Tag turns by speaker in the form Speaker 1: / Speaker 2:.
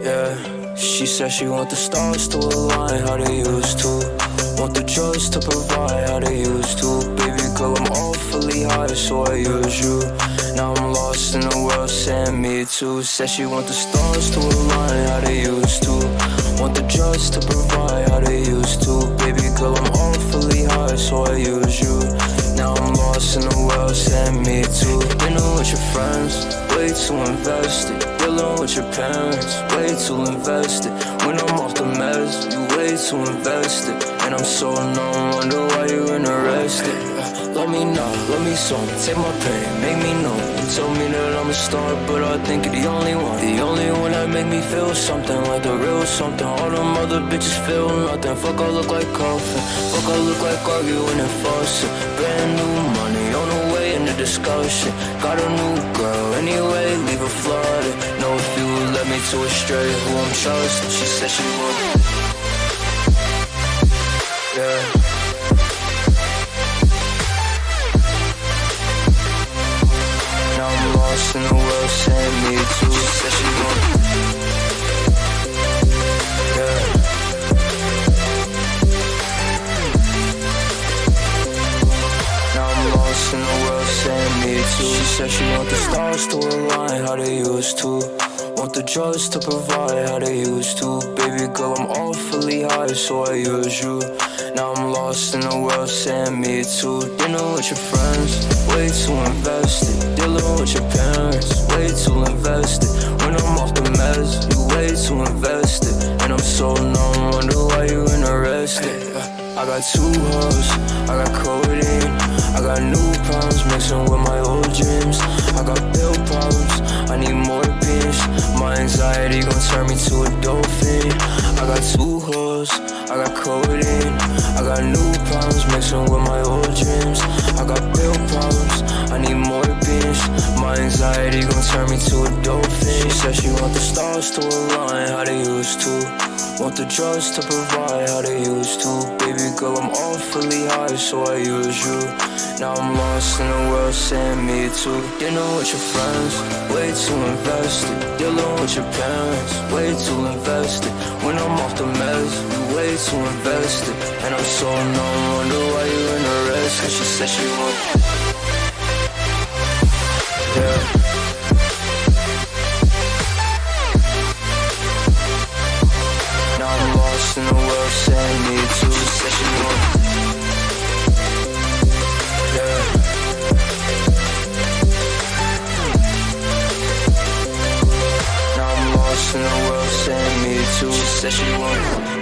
Speaker 1: Yeah, she said she want the stars to align how they used to. Want the drugs to provide how they used to. Baby girl, I'm awfully high, so I use you. Now I'm lost in the world, saying me too. Said she want the stars to align how they used to. Want the drugs to provide how they used to. Baby too invested. Dealing with your parents, way too invested. When I'm off the meds, you way too invested. And I'm so numb, wonder why you interested. Love me know, love me song, take my pain, make me know. You told me that I'm a star, but I think you're the only one. The only one that make me feel something like the real something. All them other bitches feel nothing. Fuck, I look like coffin. Fuck, I look like arguing and fussing. Brand new money on the way in the discussion. Got a new girl anyway, leave her flooded. Know if you led me to a straight who I'm trusting. She said she would. Yeah. Now I'm lost in the world, saying me too. She said she want the stars to align how they used to. Want the drugs to provide how they used to. Baby girl, I'm awfully high, so I use you. Now I'm lost in the world, saying me too. Dinner with your friends, way too invested. Dealing with your parents, way too invested. When I'm off the meds, you way too invested. And I'm so numb, wonder why you interested. I got two hoes, I got codeine, anxiety gon' turn me to a dolphin. I got two hoes, I got codeine, I got new problems mixing with my old dreams. I got pill problems, I need more beans. My anxiety gon' turn me to a dolphin. She said she want the stars to align how they used to. Want the drugs to provide how they used to. Baby girl, I'm awfully high, so I use you. Now I'm lost in the world, send me to dinner with your friends. Way too invested, dealing with your parents. Way too invested, when I'm off the meds, you way too invested. And I'm so numb, wonder why you in a rest. Cause she said she want. Yeah. Now I'm lost in the world, send me to the session. that she want